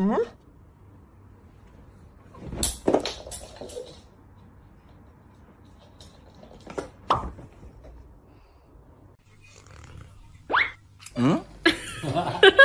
응? 응?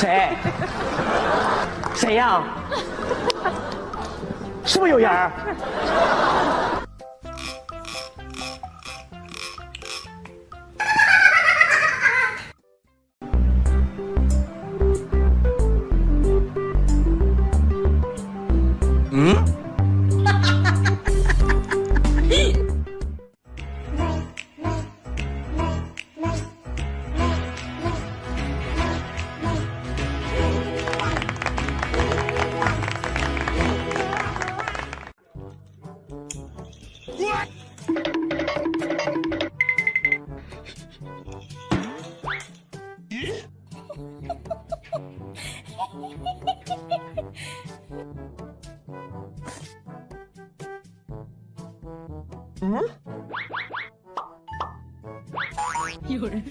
谁？谁呀？是不是有人嗯?有人，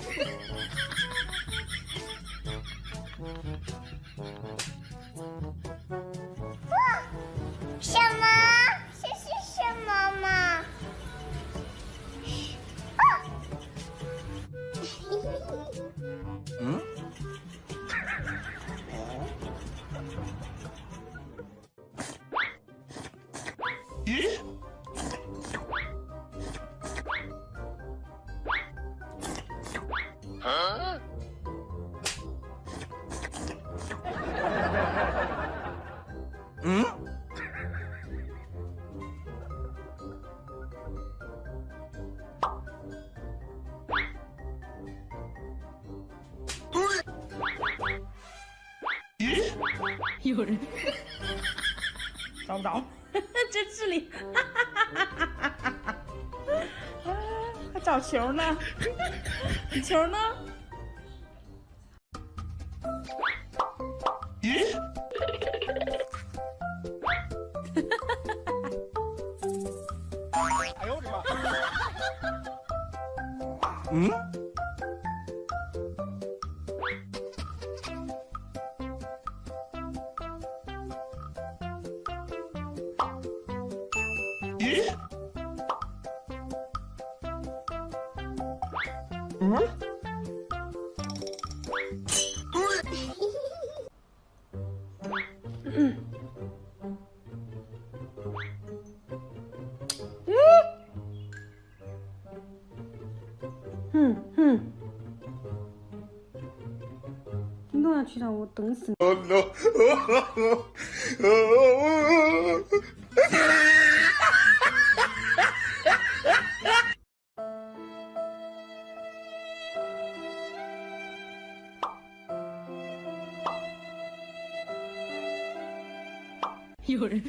Huh? Hmm? You're... Don't, don't. 这智力，还找球呢？球呢？咦？哎呦我的妈！嗯？ 응? 응? 응哼。运动员区长，我等死 夜。ん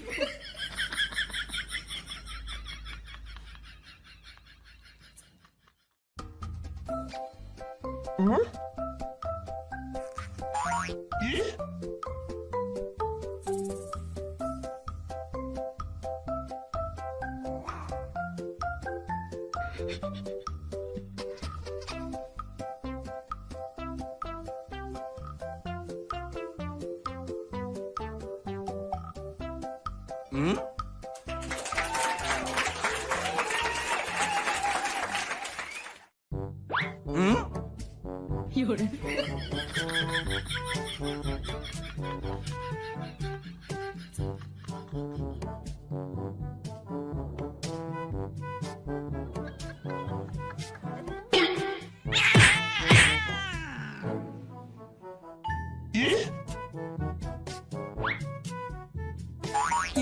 え？ 응? 응? 응? 有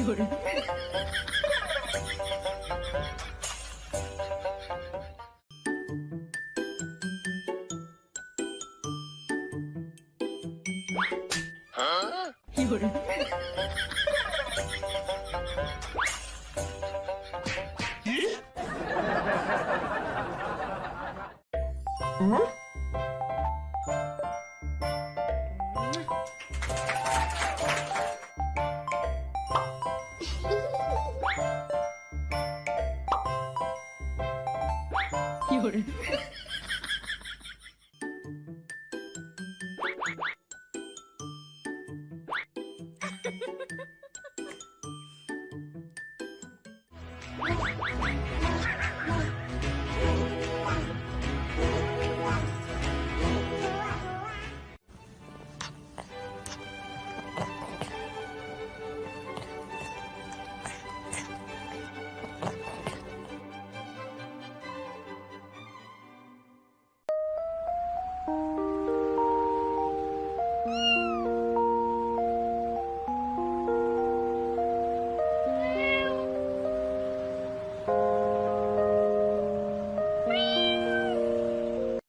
얼굴 이걸 응? よ俺